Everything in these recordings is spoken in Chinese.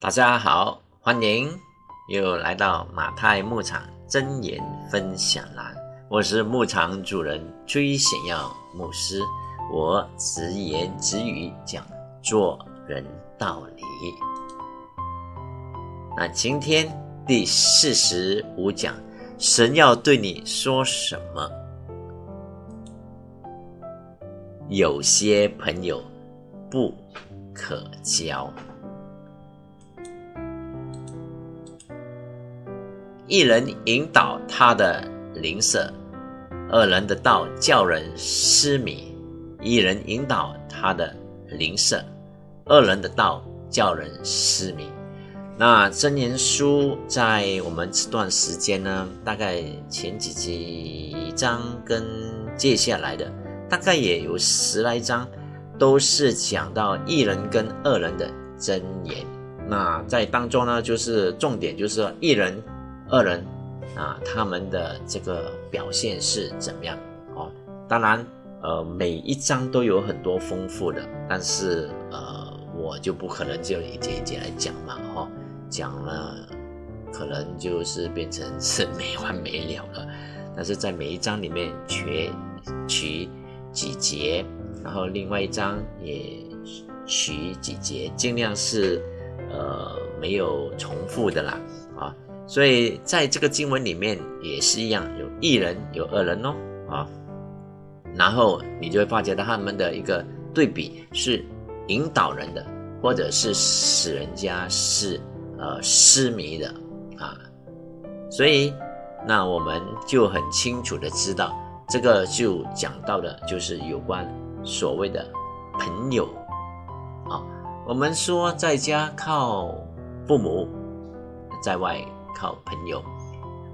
大家好，欢迎又来到马太牧场真言分享栏。我是牧场主人崔显耀牧师，我直言直语讲做人道理。那今天第四十五讲，神要对你说什么？有些朋友不可交。一人引导他的邻舍，二人的道叫人失迷；一人引导他的邻舍，二人的道叫人失迷。那真言书在我们这段时间呢，大概前几几章跟接下来的大概也有十来章，都是讲到一人跟二人的真言。那在当中呢，就是重点就是一人。二人啊，他们的这个表现是怎么样？哦，当然，呃，每一章都有很多丰富的，但是呃，我就不可能就一节一节来讲嘛，哈，讲了可能就是变成是没完没了了。但是在每一章里面取取几节，然后另外一章也取几节，尽量是呃没有重复的啦，所以在这个经文里面也是一样，有一人有二人哦，啊，然后你就会发觉到他们的一个对比是引导人的，或者是使人家是呃失迷的啊，所以那我们就很清楚的知道，这个就讲到的就是有关所谓的朋友啊，我们说在家靠父母，在外。靠朋友，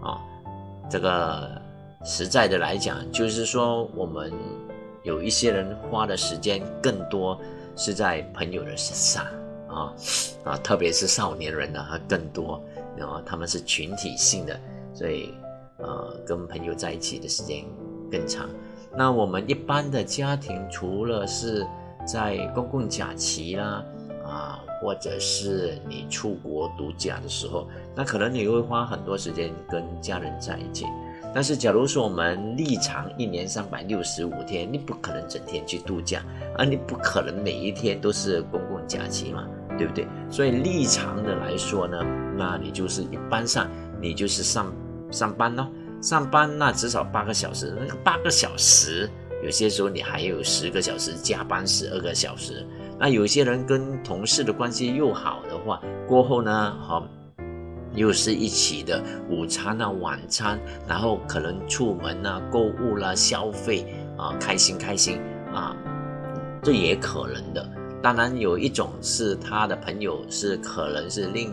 啊，这个实在的来讲，就是说我们有一些人花的时间更多是在朋友的身上，啊啊，特别是少年人呢，更多，然后他们是群体性的，所以呃，跟朋友在一起的时间更长。那我们一般的家庭，除了是在公共假期啦。啊或者是你出国度假的时候，那可能你会花很多时间跟家人在一起。但是，假如说我们立长一年三百六十五天，你不可能整天去度假，而你不可能每一天都是公共假期嘛，对不对？所以立长的来说呢，那你就是一般上你就是上上班咯，上班那至少八个小时，那个八个小时，有些时候你还有十个小时加班，十二个小时。那有些人跟同事的关系又好的话，过后呢，好，又是一起的午餐啊、晚餐，然后可能出门啊、购物啦、消费啊，开心开心啊，这也可能的。当然有一种是他的朋友是可能是另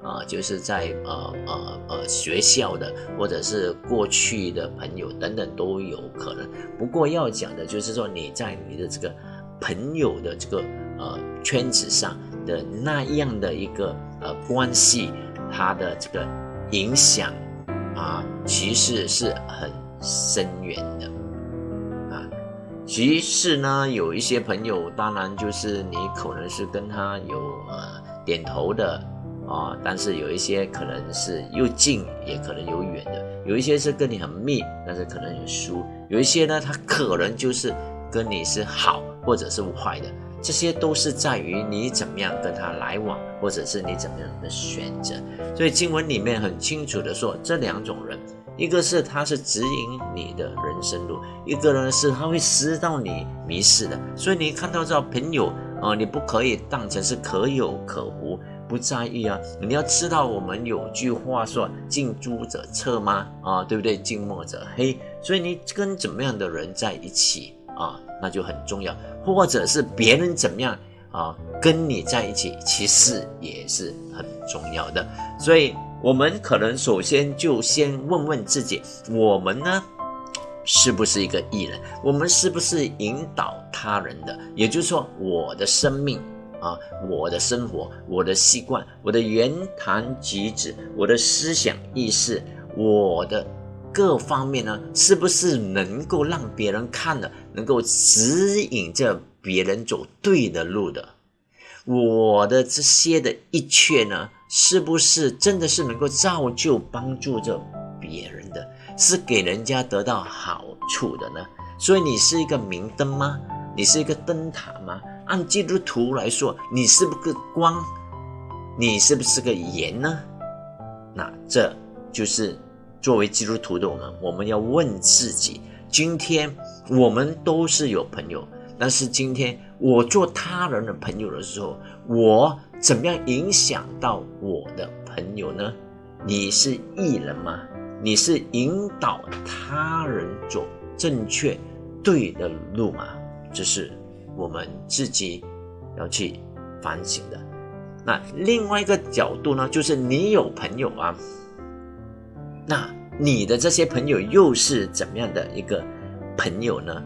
啊，就是在呃呃呃学校的或者是过去的朋友等等都有可能。不过要讲的就是说你在你的这个朋友的这个。呃，圈子上的那样的一个呃关系，它的这个影响啊，其实是很深远的啊。其实呢，有一些朋友，当然就是你可能是跟他有呃点头的啊，但是有一些可能是又近，也可能有远的；有一些是跟你很密，但是可能有疏；有一些呢，他可能就是跟你是好，或者是坏的。这些都是在于你怎么样跟他来往，或者是你怎么样的选择。所以经文里面很清楚的说，这两种人，一个是他是指引你的人生路，一个呢是他会使到你迷失的。所以你看到这朋友啊，你不可以当成是可有可无，不在意啊。你要知道，我们有句话说“近朱者赤吗”，啊，对不对？“近墨者黑”。所以你跟怎么样的人在一起啊？那就很重要，或者是别人怎么样啊，跟你在一起，其实也是很重要的。所以，我们可能首先就先问问自己：我们呢，是不是一个艺人？我们是不是引导他人的？也就是说，我的生命啊，我的生活，我的习惯，我的言谈举止，我的思想意识，我的。各方面呢，是不是能够让别人看的，能够指引着别人走对的路的？我的这些的一切呢，是不是真的是能够造就帮助着别人的，是给人家得到好处的呢？所以你是一个明灯吗？你是一个灯塔吗？按基督徒来说，你是不是个光？你是不是个盐呢？那这就是作为基督徒的我们，我们要问自己：今天我们都是有朋友，但是今天我做他人的朋友的时候，我怎么样影响到我的朋友呢？你是艺人吗？你是引导他人走正确对的路吗？这是我们自己要去反省的。那另外一个角度呢，就是你有朋友啊，那你的这些朋友又是怎么样的一个朋友呢？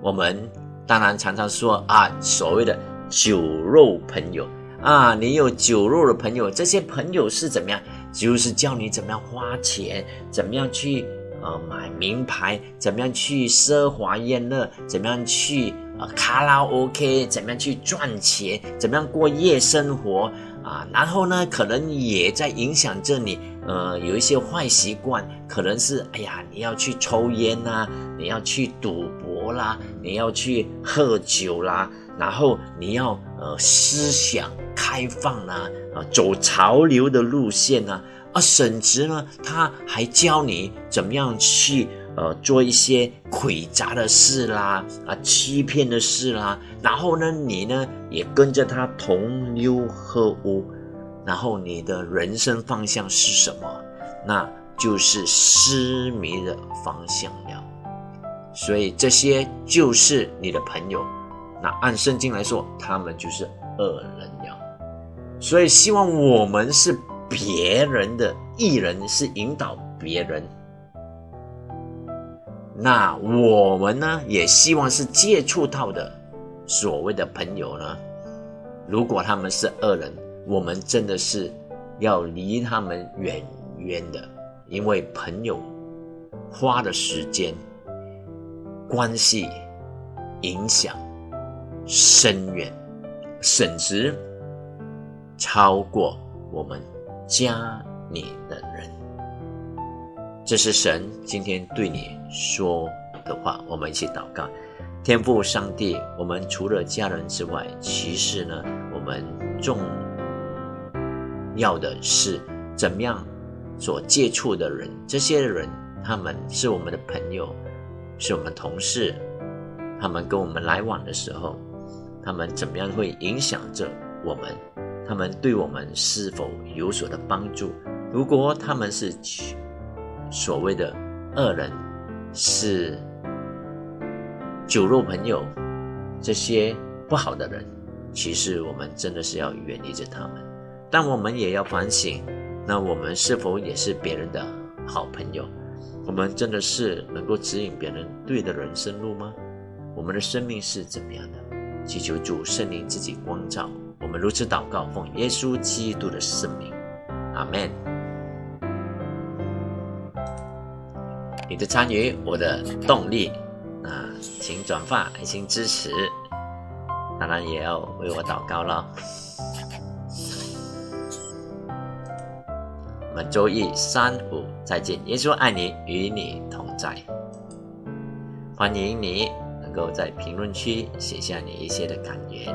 我们当然常常说啊，所谓的酒肉朋友啊，你有酒肉的朋友，这些朋友是怎么样？就是教你怎么样花钱，怎么样去呃买名牌，怎么样去奢华宴乐，怎么样去。啊，卡拉 OK 怎么样去赚钱？怎么样过夜生活啊？然后呢，可能也在影响着你。呃，有一些坏习惯，可能是哎呀，你要去抽烟呐，你要去赌博啦，你要去喝酒啦，然后你要呃思想开放啦，啊，走潮流的路线呐，啊，甚至呢，他还教你怎么样去。呃，做一些诡诈的事啦，啊，欺骗的事啦，然后呢，你呢也跟着他同流合污，然后你的人生方向是什么？那就是失迷的方向了。所以这些就是你的朋友。那按圣经来说，他们就是恶人了。所以希望我们是别人的艺人，是引导别人。那我们呢，也希望是接触到的所谓的朋友呢，如果他们是恶人，我们真的是要离他们远远的，因为朋友花的时间、关系、影响深远，甚至超过我们家里的人。这是神今天对你说的话，我们一起祷告。天父上帝，我们除了家人之外，其实呢，我们重要的是怎么样所接触的人，这些人他们是我们的朋友，是我们同事，他们跟我们来往的时候，他们怎么样会影响着我们？他们对我们是否有所的帮助？如果他们是。所谓的恶人是酒肉朋友，这些不好的人，其实我们真的是要远离着他们。但我们也要反省，那我们是否也是别人的好朋友？我们真的是能够指引别人对的人生路吗？我们的生命是怎么样的？祈求主圣灵自己光照我们，如此祷告，奉耶稣基督的圣名，阿门。你的参与，我的动力啊，请转发，爱心支持，当然也要为我祷告了。们周一、三、五再见，耶稣爱你，与你同在。欢迎你能够在评论区写下你一些的感言。